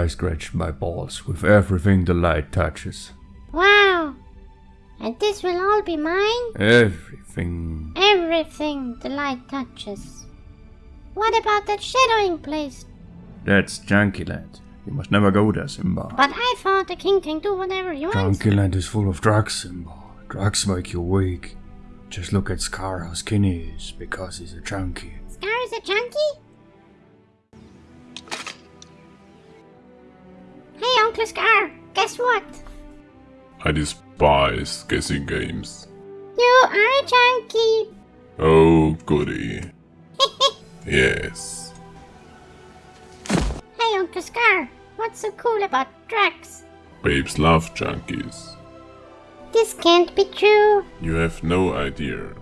I scratch my balls with everything the light touches. Wow! And this will all be mine? Everything. Everything the light touches. What about that shadowing place? That's Junkyland. You must never go there, Simba. But I thought the king can do whatever he wants. Junkyland is full of drugs, Simba. Drugs make you weak. Just look at Scar how skinny he is because he's a junkie. Scar is a junkie? Hey, Uncle Scar, guess what? I despise guessing games. You are a junkie. Oh, goody. yes. Scar, what's so cool about drugs? Babes love junkies. This can't be true. You have no idea.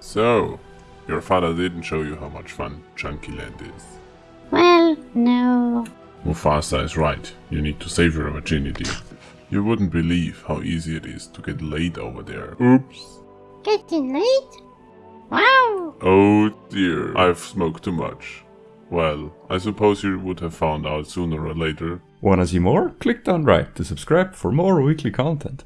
So, your father didn't show you how much fun Junkyland is. Well, no. Mufasa is right. You need to save your virginity. You wouldn't believe how easy it is to get laid over there. Oops. Getting laid? Wow. Oh dear, I've smoked too much. Well, I suppose you would have found out sooner or later. Wanna see more? Click down right to subscribe for more weekly content.